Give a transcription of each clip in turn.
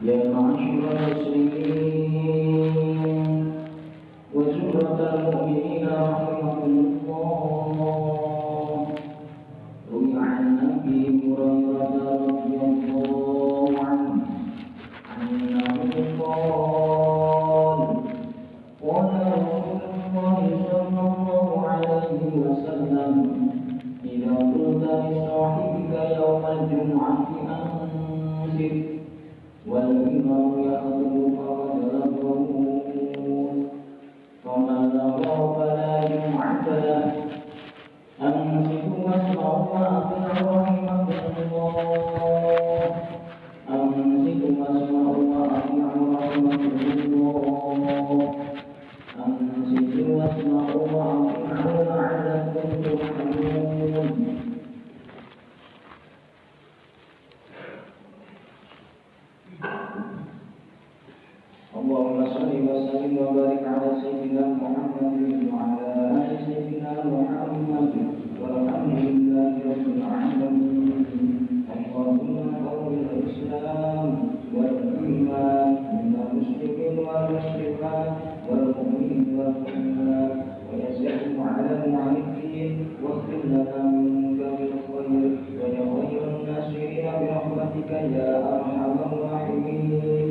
Ya, my shoe is جمعة أنصر والإمام يخطب فقد فمن غاب فلا جمعة له. أنصتوا واسمعوا وأطيعوا رحمكم الله أنصتوا واسمعوا واغفر لنا من بني الخير ولخير الناصرين برحمتك يا أرحم الراحمين.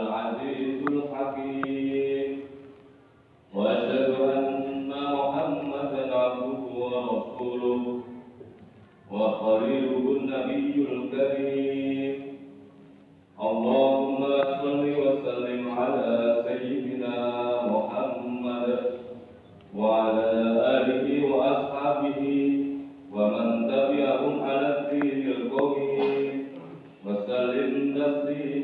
العزيز الحكيم. وأشهد أن محمدا عبده ورسوله وخليله النبي الكريم. اللهم صل وسلم على سيدنا محمد وعلى آله وأصحابه ومن تبعهم على الدين القوي وسلم تسليما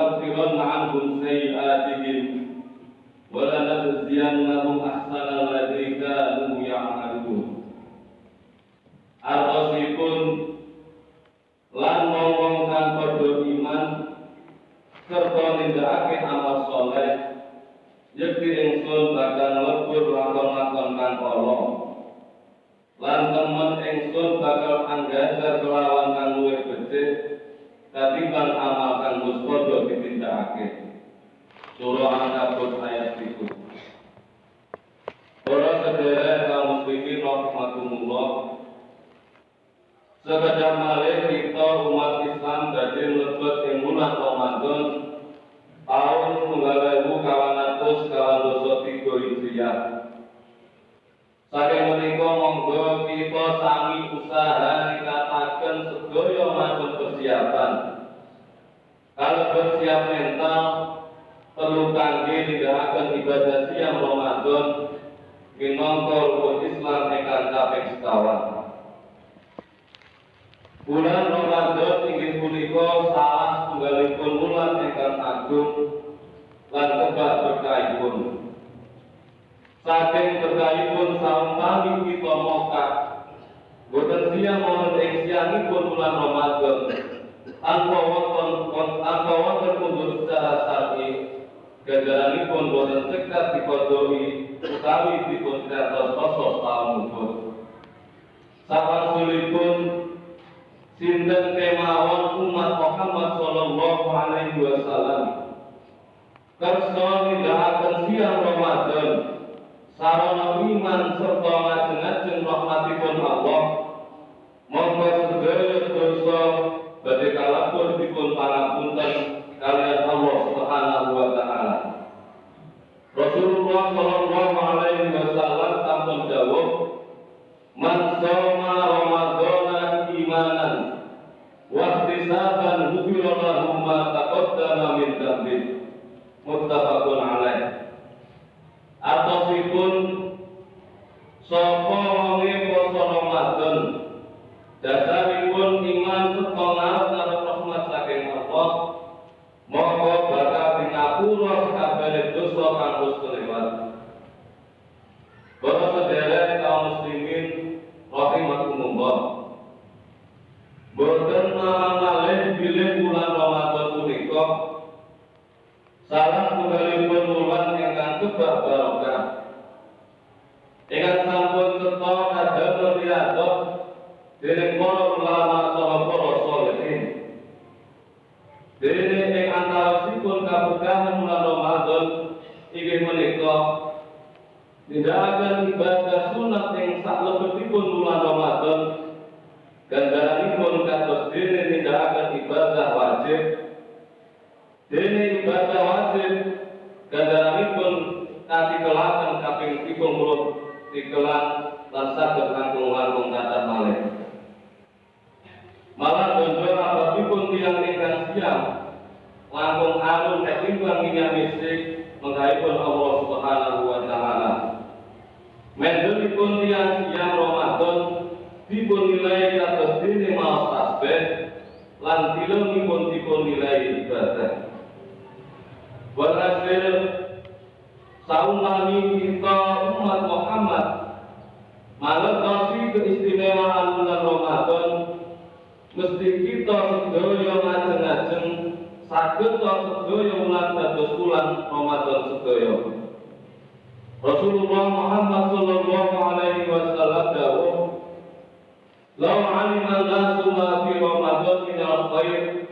لنكفرن عنهم سيئاتهم ولنجزينهم أحسن الذي كانوا يعملون. Artosipun lan ngomong kang padha iman serta nindakake amal soleh yakti ingsun bakal lebur lakon-lakon kang Allah lan temen ingsun bakal anggap katimbang amal kang wis padha ditindakake. Surah An-Kabut ayat 3. Para sedherek kaum muslimin rahimakumullah. Sekadar malih kita umat Islam dadi mlebet ing bulan Ramadan tahun tunggal ewu kawan atus kawan dosa tiga Hijriah. Saking menika monggo kita sami usaha nikataken sedaya macam persiapan. Kalau bersiap mental perlu kangge nindakaken ibadah siang Ramadan minangka rukun Islam ingkang kaping sekawan. Bulan Ramadan inggih punika salah setunggalipun bulan ingkang agung lan kebak berkahipun. Saking berkahipun sampami kita mokak boten siang mohon ing siangipun bulan Ramadan. Tanpa wonten tanpa wonten mundur secara syar'i ganjaranipun boten cekat dikodoi utawi dipun kratos posos taun mubur. Sapansulipun sinten kemawon umat Muhammad sallallahu alaihi wasallam? Kersa nindakaken siang Ramadan sarana iman serta ngajeng-ajeng rahmatipun Allah. Monggo sedaya dosa badhe kalapur dipun pangapunten kalian Allah Subhanahu wa taala Rasulullah sallallahu alaihi wasallam sampun dawuh Man soma Ramadana imanan wa ihtisaban ghufira lahu ma taqaddama min dhanbi muttafaqun alaih Atosipun sapa wonge poso Ramadan dasaripun iman serta ngarep rahmat saking Allah monggo bakal dingapura sakabehane dosa kang wis kelewat. Para sedherek kaum muslimin rahimakumullah. Boten mamang malih bilih bulan Ramadan punika. Salah setunggalipun bulan ingkang kebak Dene ing antawisipun kabukahan bulan Ramadan inggih menika Nindakaken ibadah sunat yang sak lebetipun bulan Ramadan. Ganjaranipun kados dene nindakaken ibadah wajib. Dene ibadah wajib ganjaranipun katikelaken kaping 30 tikelan lan saged langkung-langkung kata malih malah dojo apa pun tiang ingkang siang langkung alun ketimbang minyak misik menghaipun Allah Subhanahu wa taala Mendelipun tiang siang Ramadan dipun nilai kados dene maos tasbih lan tilengipun dipun nilai ibadah. Walhasil saumani kita umat Muhammad mangertosi keistimewaan bulan Ramadan mesti kita sedaya ngajeng-ajeng saged sedaya ulang dados bulan Ramadan sedaya. Rasulullah Muhammad sallallahu alaihi wasallam dawuh Lau alima nasu ma fi Ramadan min al-khair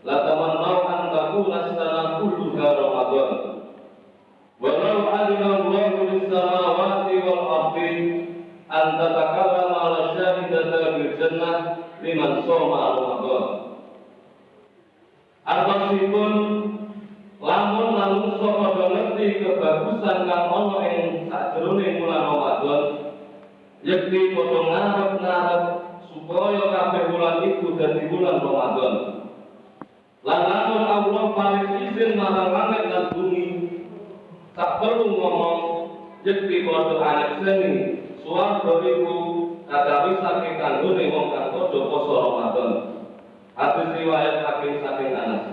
la tamannau an takuna sana kulluha Ramadan Walau alima Allah lis-samawati wal ardi an tatakallama ala syahidata bil jannah liman soma Ramadan Artosipun lamun manungsa padha ngerti kebagusan kang ana ing sakjroning bulan Ramadan yakti padha ngarep-ngarep supaya kabeh bulan iku dadi bulan Ramadan lan Allah paling izin marang langit lan bumi tak perlu ngomong yakti padha anak seni suwarga iku kadawi saking kanggone wong kang padha poso Ramadan Hadis riwayat Hakim saking Anas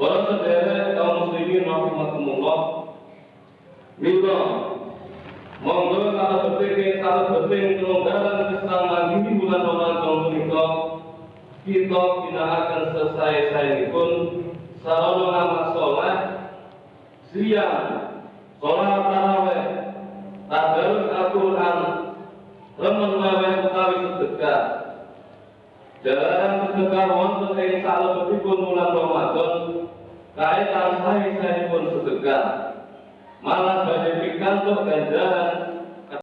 Para saudara kaum muslimin rahimakumullah. Mila monggo salah penting salah penting kelonggaran kesamaan di bulan Ramadan menika kita tidak akan selesai saya pun sarana amal sholat siang, sholat taraweh, tadarus Al-Quran, remen wewe utawi sedekah. Jalan sedekah wonten ing salebetipun bulan Ramadan, kaitan saya pun sedekah. malah banyak pikal untuk ganjaran